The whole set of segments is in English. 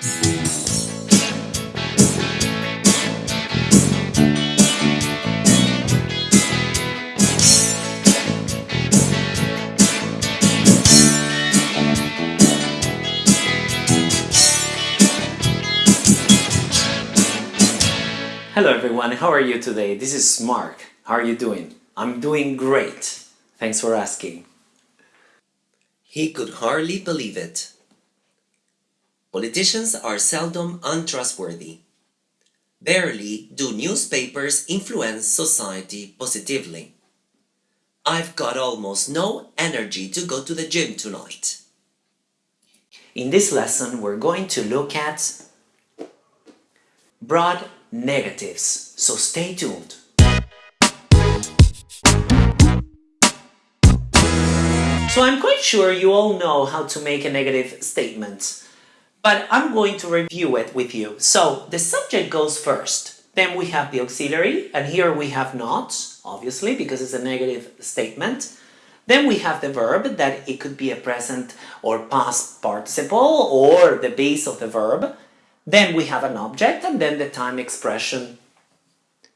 Hello everyone, how are you today? This is Mark. How are you doing? I'm doing great. Thanks for asking. He could hardly believe it. Politicians are seldom untrustworthy. Barely do newspapers influence society positively. I've got almost no energy to go to the gym tonight. In this lesson, we're going to look at broad negatives, so stay tuned. So I'm quite sure you all know how to make a negative statement, but I'm going to review it with you. So the subject goes first, then we have the auxiliary, and here we have not, obviously, because it's a negative statement. Then we have the verb, that it could be a present or past participle, or the base of the verb. Then we have an object and then the time expression.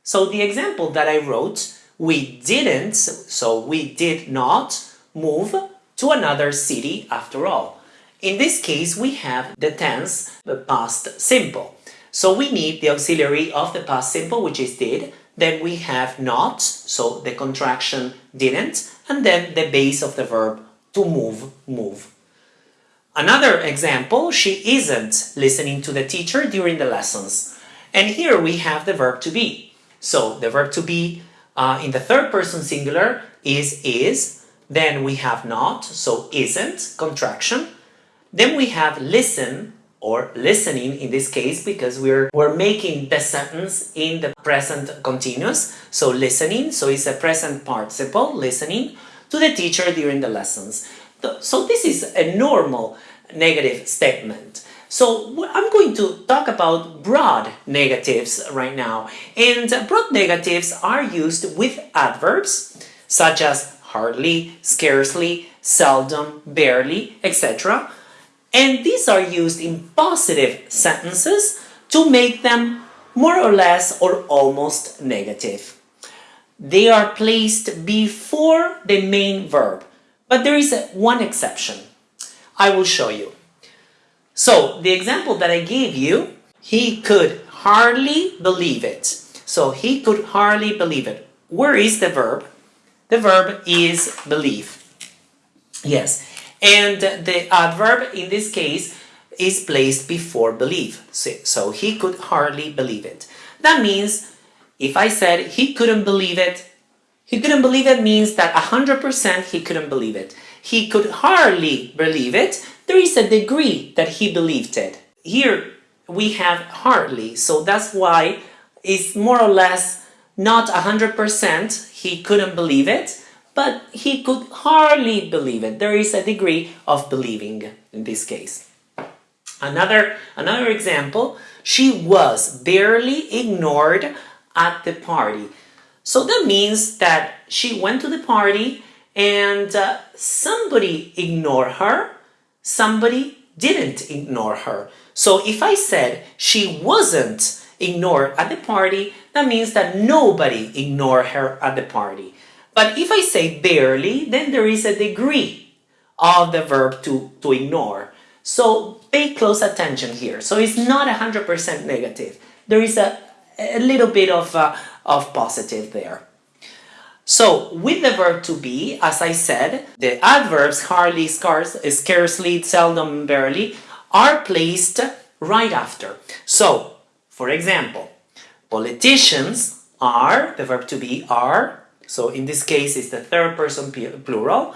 So the example that I wrote, we didn't, so we did not move to another city after all. In this case, we have the tense, the past simple. So we need the auxiliary of the past simple, which is did, then we have not, so the contraction didn't, and then the base of the verb to move, move. Another example, she isn't listening to the teacher during the lessons. And here we have the verb to be. So the verb to be uh, in the third person singular is is, then we have not, so isn't, contraction. Then we have listen, or listening in this case, because we're, we're making the sentence in the present continuous. So listening, so it's a present participle, listening, to the teacher during the lessons. So this is a normal negative statement. So I'm going to talk about broad negatives right now. And broad negatives are used with adverbs such as hardly, scarcely, seldom, barely, etc. And these are used in positive sentences to make them more or less or almost negative. They are placed before the main verb. But there is one exception. I will show you. So, the example that I gave you, he could hardly believe it. So, he could hardly believe it. Where is the verb? The verb is believe. Yes. And the adverb in this case is placed before believe. So, he could hardly believe it. That means if I said he couldn't believe it, he couldn't believe it means that 100% he couldn't believe it. He could hardly believe it. There is a degree that he believed it. Here we have hardly, so that's why it's more or less not 100% he couldn't believe it, but he could hardly believe it. There is a degree of believing in this case. Another, another example, she was barely ignored at the party. So that means that she went to the party and uh, somebody ignored her, somebody didn't ignore her. So if I said she wasn't ignored at the party, that means that nobody ignored her at the party. But if I say barely, then there is a degree of the verb to, to ignore. So pay close attention here. So it's not 100% negative. There is a, a little bit of, uh, of positive there. So with the verb to be, as I said, the adverbs hardly, scarce, scarcely, seldom, barely are placed right after. So, for example, politicians are, the verb to be are, so in this case it's the third person plural.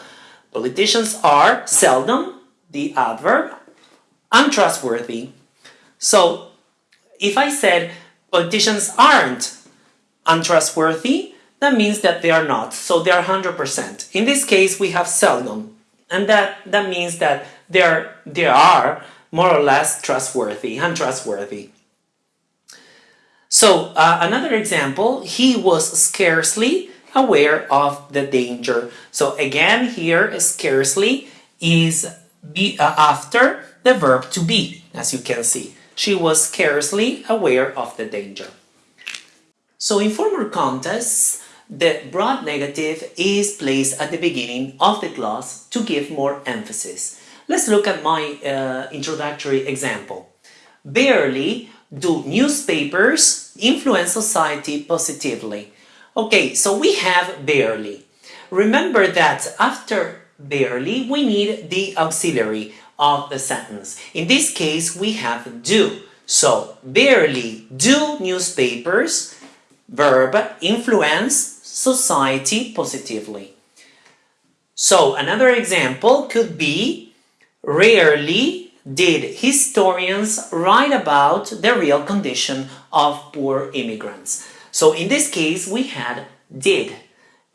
Politicians are seldom, the adverb, untrustworthy. So if I said politicians aren't untrustworthy, that means that they are not, so they are 100%. In this case, we have seldom, and that, that means that they are, they are more or less trustworthy, untrustworthy. So, uh, another example, he was scarcely aware of the danger. So again, here, scarcely is be, uh, after the verb to be, as you can see. she was scarcely aware of the danger. So in formal contests, the broad negative is placed at the beginning of the clause to give more emphasis. Let's look at my uh, introductory example. Barely do newspapers influence society positively. Okay, so we have barely. Remember that after barely we need the auxiliary of the sentence. In this case we have do. So barely do newspapers verb influence society positively. So another example could be rarely did historians write about the real condition of poor immigrants. So in this case we had did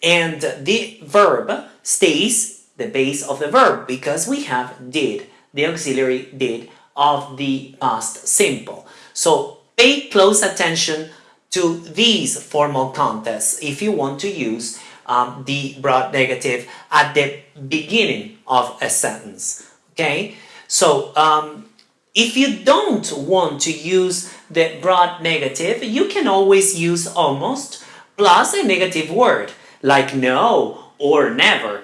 and the verb stays the base of the verb because we have did, the auxiliary did of the past simple. So pay close attention to these formal contests if you want to use um, the broad negative at the beginning of a sentence. Okay, so um, if you don't want to use the broad negative, you can always use almost plus a negative word like no or never.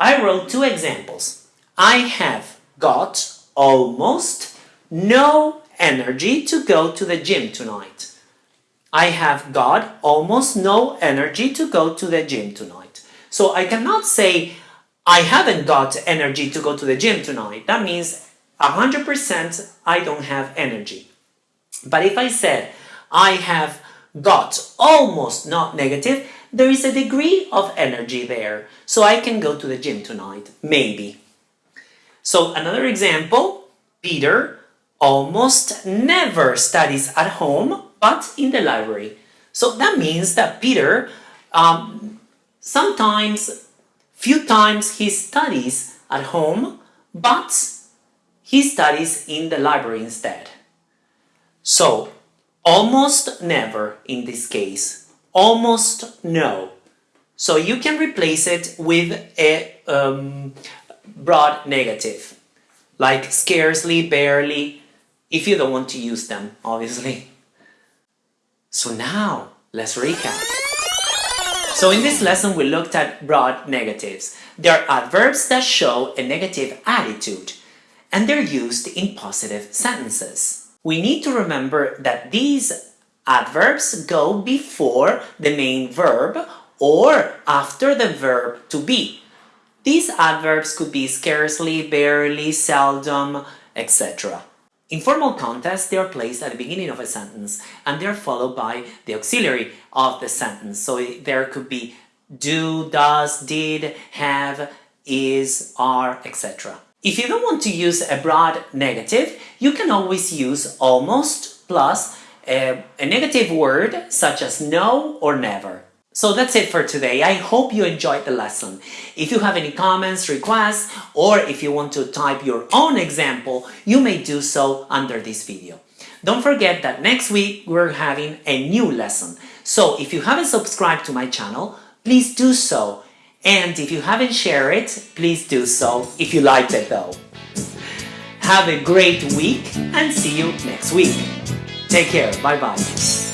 I wrote two examples. I have got almost no energy to go to the gym tonight. I have got almost no energy to go to the gym tonight. So I cannot say I haven't got energy to go to the gym tonight. That means 100% I don't have energy. But if I said I have got almost not negative, there is a degree of energy there. So I can go to the gym tonight, maybe. So another example, Peter almost never studies at home but in the library. So that means that Peter um, sometimes, few times he studies at home, but he studies in the library instead. So, almost never in this case, almost no. So you can replace it with a um, broad negative, like scarcely, barely, if you don't want to use them, obviously. So now, let's recap. So in this lesson we looked at broad negatives. They are adverbs that show a negative attitude and they're used in positive sentences. We need to remember that these adverbs go before the main verb or after the verb to be. These adverbs could be scarcely, barely, seldom, etc. In formal contests, they are placed at the beginning of a sentence and they're followed by the auxiliary of the sentence. So there could be do, does, did, have, is, are, etc. If you don't want to use a broad negative, you can always use almost plus a, a negative word such as no or never. So that's it for today. I hope you enjoyed the lesson. If you have any comments, requests, or if you want to type your own example, you may do so under this video. Don't forget that next week we're having a new lesson. So if you haven't subscribed to my channel, please do so. And if you haven't shared it, please do so if you liked it though. Have a great week and see you next week. Take care. Bye-bye.